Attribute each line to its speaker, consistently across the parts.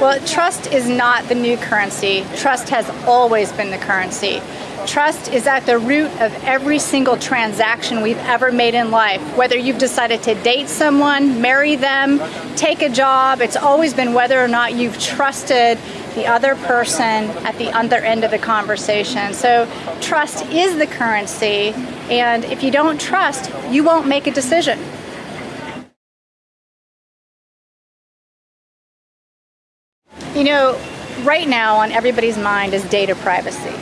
Speaker 1: Well, trust is not the new currency. Trust has always been the currency. Trust is at the root of every single transaction we've ever made in life. Whether you've decided to date someone, marry them, take a job, it's always been whether or not you've trusted the other person at the other end of the conversation. So trust is the currency, and if you don't trust, you won't make a decision. You know, right now on everybody's mind is data privacy.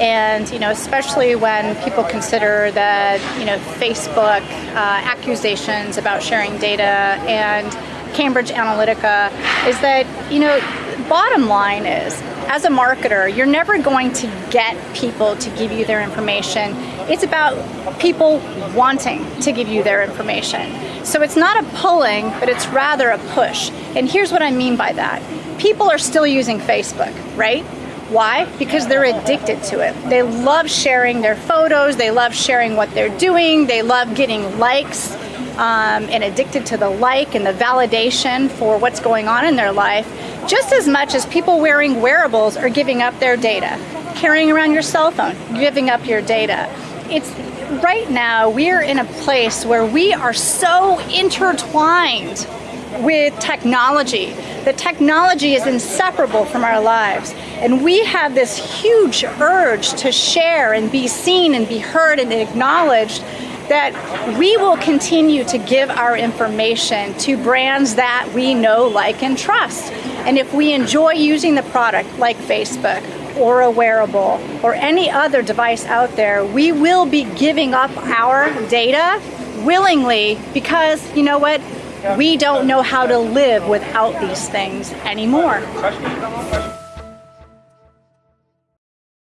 Speaker 1: And, you know, especially when people consider that, you know, Facebook uh, accusations about sharing data and Cambridge Analytica is that, you know, bottom line is, as a marketer, you're never going to get people to give you their information. It's about people wanting to give you their information. So it's not a pulling, but it's rather a push. And here's what I mean by that. People are still using Facebook, right? Why? Because they're addicted to it. They love sharing their photos, they love sharing what they're doing, they love getting likes, um, and addicted to the like and the validation for what's going on in their life, just as much as people wearing wearables are giving up their data. Carrying around your cell phone, giving up your data. It's right now we're in a place where we are so intertwined with technology. The technology is inseparable from our lives. And we have this huge urge to share and be seen and be heard and acknowledged that we will continue to give our information to brands that we know, like, and trust. And if we enjoy using the product like Facebook or a wearable or any other device out there, we will be giving up our data willingly because, you know what, we don't know how to live without these things anymore.